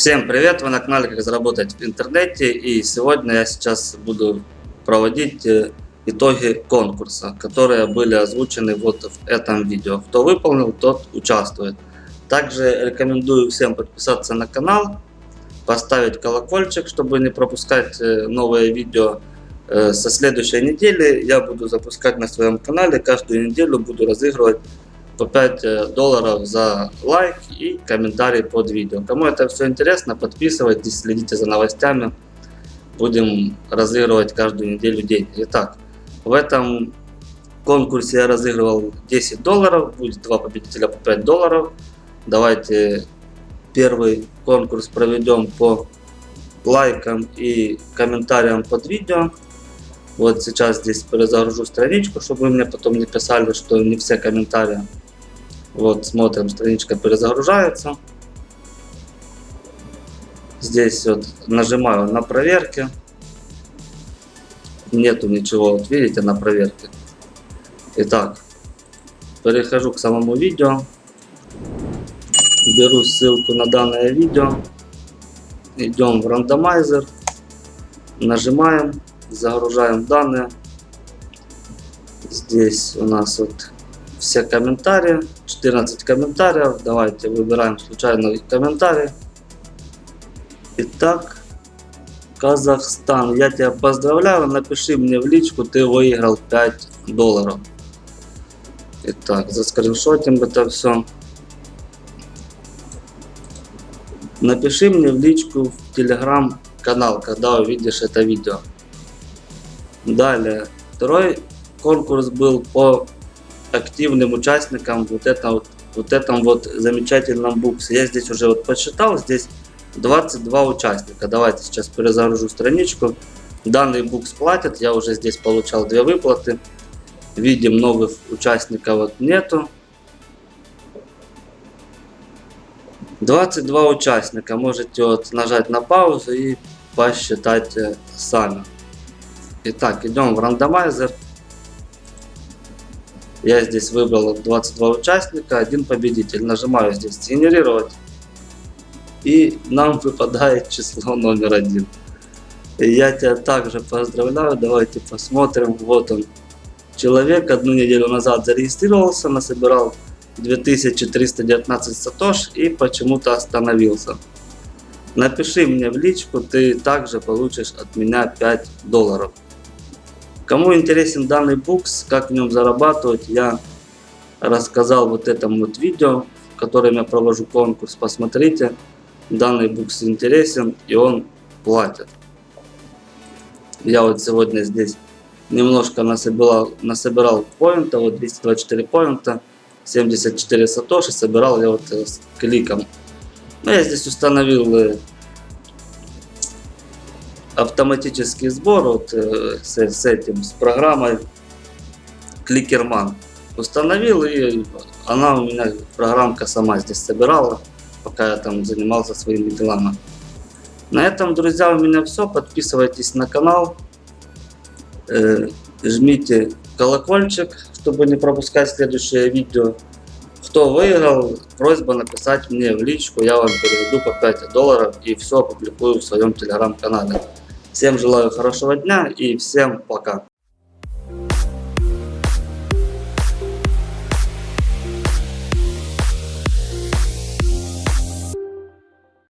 Всем привет! Вы на канале Как заработать в интернете и сегодня я сейчас буду проводить э, итоги конкурса, которые были озвучены вот в этом видео. Кто выполнил, тот участвует. Также рекомендую всем подписаться на канал, поставить колокольчик, чтобы не пропускать э, новые видео. Э, со следующей недели я буду запускать на своем канале, каждую неделю буду разыгрывать по 5 э, долларов за лайк и комментарий под видео. Кому это все интересно, подписывайтесь, следите за новостями. Будем разыгрывать каждую неделю деньги. Итак, в этом конкурсе я разыгрывал 10 долларов, будет два победителя по 5 долларов. Давайте первый конкурс проведем по лайкам и комментариям под видео. Вот сейчас здесь перезагружу страничку, чтобы вы мне потом не писали, что не все комментарии. Вот, смотрим, страничка перезагружается. Здесь вот нажимаю на проверке. Нету ничего, вот видите, на проверке. Итак, перехожу к самому видео. Беру ссылку на данное видео. Идем в рандомайзер. Нажимаем, загружаем данные. Здесь у нас вот все комментарии. 14 комментариев. Давайте выбираем случайный комментарий. Итак, Казахстан, я тебя поздравляю. Напиши мне в личку, ты выиграл 5 долларов. Итак, заскриншотим это все. Напиши мне в личку в телеграм-канал, когда увидишь это видео. Далее, второй конкурс был по активным участникам вот, это, вот, вот этом вот замечательном буксе. Я здесь уже вот посчитал, здесь 22 участника. Давайте сейчас перезагружу страничку. Данный букс платит, я уже здесь получал две выплаты. Видим, новых участников вот нету. 22 участника. Можете вот нажать на паузу и посчитать э, сами. Итак, идем в рандомайзер. Я здесь выбрал 22 участника, один победитель. Нажимаю здесь генерировать. И нам выпадает число номер один. Я тебя также поздравляю. Давайте посмотрим. Вот он. Человек одну неделю назад зарегистрировался, насобирал 2319 сатош и почему-то остановился. Напиши мне в личку, ты также получишь от меня 5 долларов. Кому интересен данный букс, как в нем зарабатывать, я рассказал вот этом вот видео, в котором я провожу конкурс. Посмотрите, данный букс интересен и он платит. Я вот сегодня здесь немножко насобирал, насобирал поинта, вот 224 поинта, 74 сатоши, собирал я вот с кликом. Но я здесь установил э, автоматический сбор вот, э, с, с этим, с программой Кликерман. Установил и она у меня, программка сама здесь собирала, пока я там занимался своими делами. На этом, друзья, у меня все. Подписывайтесь на канал, э, жмите колокольчик, чтобы не пропускать следующее видео. Кто выиграл, просьба написать мне в личку, я вам переведу по 5 долларов и все опубликую в своем телеграм-канале. Всем желаю хорошего дня и всем пока.